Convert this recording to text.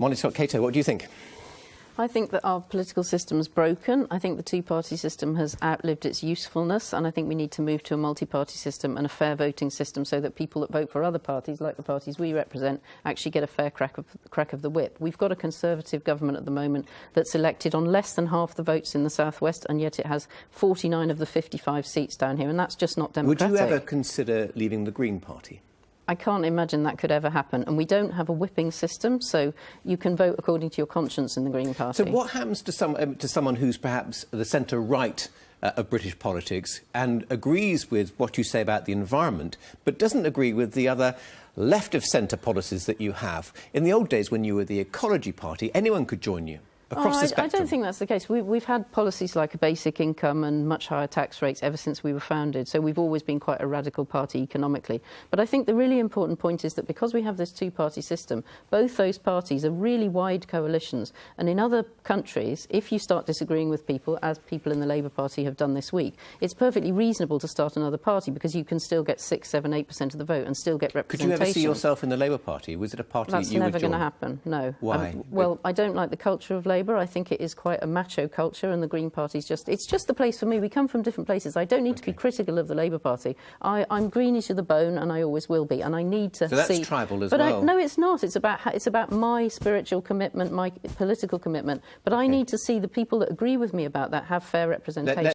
Molly Scott Cato, what do you think? I think that our political system is broken. I think the two-party system has outlived its usefulness, and I think we need to move to a multi-party system and a fair voting system so that people that vote for other parties, like the parties we represent, actually get a fair crack of, crack of the whip. We've got a Conservative government at the moment that's elected on less than half the votes in the southwest, and yet it has 49 of the 55 seats down here, and that's just not democratic. Would you ever consider leaving the Green Party? I can't imagine that could ever happen. And we don't have a whipping system, so you can vote according to your conscience in the Green Party. So what happens to, some, um, to someone who's perhaps the centre-right uh, of British politics and agrees with what you say about the environment, but doesn't agree with the other left of centre policies that you have? In the old days, when you were the Ecology Party, anyone could join you across oh, the spectrum? I, I don't think that's the case. We, have had policies like a basic income and much higher tax rates ever since we were founded, so we've always been quite a radical party economically. But I think the really important point is that because we have this two-party system, both those parties are really wide coalitions. And in other countries, if you start disagreeing with people, as people in the Labour Party have done this week, it's perfectly reasonable to start another party because you can still get 6, 7, 8% of the vote and still get representation. Could you ever see yourself in the Labour Party? Was it a party That's that you never going to happen, no. Why? Um, well, I don't like the culture of Labour. Labour. I think it is quite a macho culture, and the Green Party's just, it's just the place for me. We come from different places. I don't need okay. to be critical of the Labour Party. I, I'm greenish to the bone, and I always will be, and I need to so that's see... tribal as but well. I, no, it's not. It's about, it's about my spiritual commitment, my political commitment. But I okay. need to see the people that agree with me about that have fair representation. Let, let